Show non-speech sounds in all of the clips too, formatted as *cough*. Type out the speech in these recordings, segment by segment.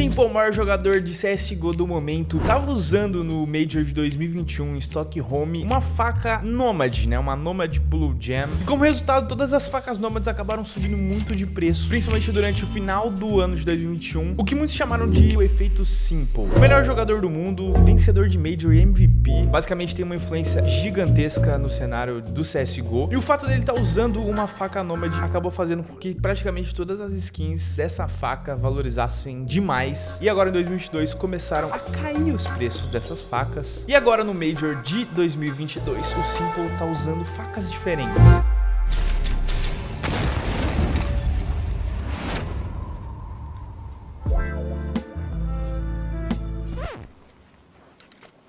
Simple, o maior jogador de CSGO do momento, tava usando no Major de 2021 em Stockholm uma faca Nomad, né? Uma Nomad Blue Jam. E como resultado, todas as facas Nomads acabaram subindo muito de preço, principalmente durante o final do ano de 2021, o que muitos chamaram de o efeito Simple. O melhor jogador do mundo, vencedor de Major e MVP, basicamente tem uma influência gigantesca no cenário do CSGO. E o fato dele estar tá usando uma faca Nomad acabou fazendo com que praticamente todas as skins dessa faca valorizassem demais. E agora em 2022 começaram a cair os preços dessas facas. E agora no Major de 2022 o Simple tá usando facas diferentes.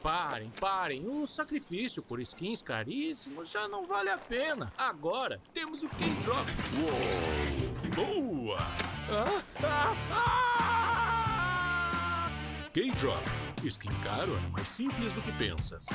Parem, parem. O sacrifício por skins caríssimos já não vale a pena. Agora temos o K-Drop. Boa! K-Drop. Skin caro é mais simples do que pensas.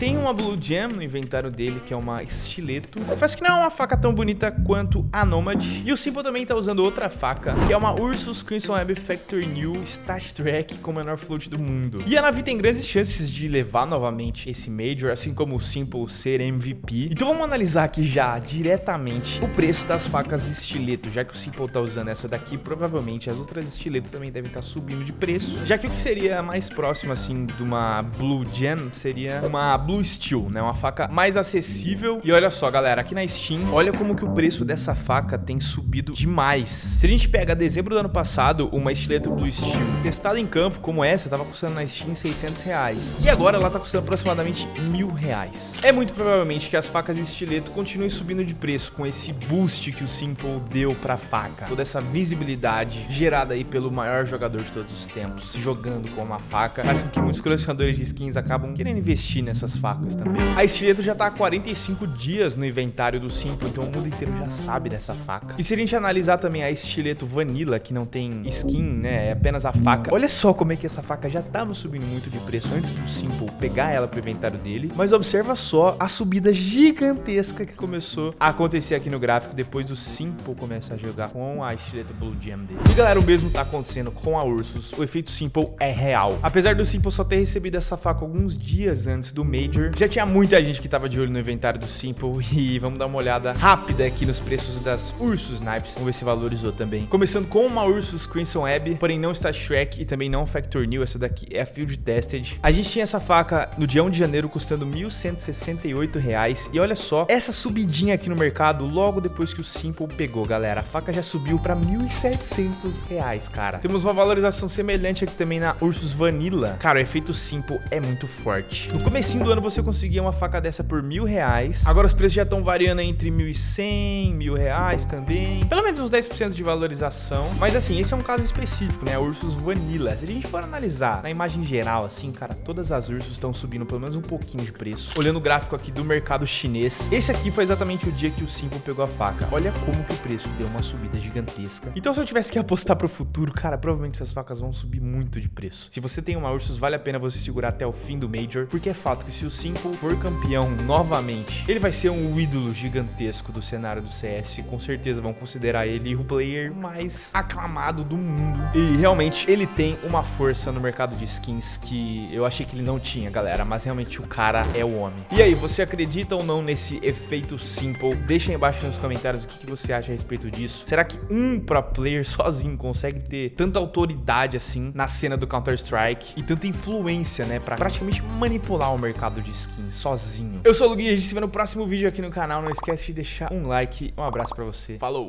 Tem uma Blue Jam no inventário dele, que é uma estileto. Confesso que não é uma faca tão bonita quanto a Nomad. E o Simple também tá usando outra faca, que é uma Ursus Crimson Web Factory New Stat Track com o menor float do mundo. E a Navi tem grandes chances de levar novamente esse Major, assim como o Simple ser MVP. Então vamos analisar aqui já, diretamente, o preço das facas estileto, já que o Simple tá usando essa daqui, provavelmente as outras estiletos também devem estar tá subindo de preço, já que o que seria mais próximo, assim, de uma Blue Jam seria uma Blue Steel, né? Uma faca mais acessível. E olha só, galera, aqui na Steam, olha como que o preço dessa faca tem subido demais. Se a gente pega dezembro do ano passado, uma estileto Blue Steel testada em campo como essa, tava custando na Steam 600 reais. E agora ela tá custando aproximadamente mil reais. É muito provavelmente que as facas de estileto continuem subindo de preço com esse boost que o Simple deu pra faca. Toda essa visibilidade gerada aí pelo maior jogador de todos os tempos, jogando com uma faca, faz com que muitos colecionadores de skins acabam querendo investir nessa essas facas também. A estileto já tá há 45 dias no inventário do Simple, então o mundo inteiro já sabe dessa faca. E se a gente analisar também a estileto Vanilla, que não tem skin, né, é apenas a faca, olha só como é que essa faca já tava subindo muito de preço antes do Simple pegar ela pro inventário dele, mas observa só a subida gigantesca que começou a acontecer aqui no gráfico depois do Simple começar a jogar com a estileto Blue Gem dele. E galera, o mesmo tá acontecendo com a Ursus, o efeito Simple é real. Apesar do Simple só ter recebido essa faca alguns dias antes do Major. Já tinha muita gente que tava de olho no inventário do Simple *laughs* e vamos dar uma olhada rápida aqui nos preços das Ursus Knives. Vamos ver se valorizou também. Começando com uma Ursus Crimson Web, porém não está Shrek e também não Factor New. Essa daqui é a Field Tested. A gente tinha essa faca no dia 1 de janeiro custando R$ 1.168 e olha só essa subidinha aqui no mercado logo depois que o Simple pegou, galera. A faca já subiu para R$ 1.700, cara. Temos uma valorização semelhante aqui também na Ursus Vanilla. Cara, o efeito Simple é muito forte. No comecinho do ano você conseguia uma faca dessa por mil reais. Agora os preços já estão variando entre mil e cem, mil reais também. Pelo menos uns 10% de valorização. Mas assim, esse é um caso específico, né? A Ursus Vanilla. Se a gente for analisar na imagem geral, assim, cara, todas as Ursus estão subindo pelo menos um pouquinho de preço. Olhando o gráfico aqui do mercado chinês, esse aqui foi exatamente o dia que o Simple pegou a faca. Olha como que o preço deu uma subida gigantesca. Então se eu tivesse que apostar pro futuro, cara, provavelmente essas facas vão subir muito de preço. Se você tem uma Ursus, vale a pena você segurar até o fim do Major, porque é fato que que se o Simple for campeão novamente, ele vai ser um ídolo gigantesco do cenário do CS. Com certeza vão considerar ele o player mais aclamado do mundo. E realmente ele tem uma força no mercado de skins que eu achei que ele não tinha, galera. Mas realmente o cara é o homem. E aí, você acredita ou não nesse efeito Simple? Deixa aí embaixo nos comentários o que, você acha a respeito disso. Será que um pro player *laughs* sozinho consegue ter tanta autoridade assim na cena do Counter-Strike e tanta influência, né, pra praticamente manipular o mercado? Mercado de skins sozinho. Eu sou o Lugui, a gente se vê no próximo vídeo aqui no canal. Não esquece de deixar um like. Um abraço pra você. Falou!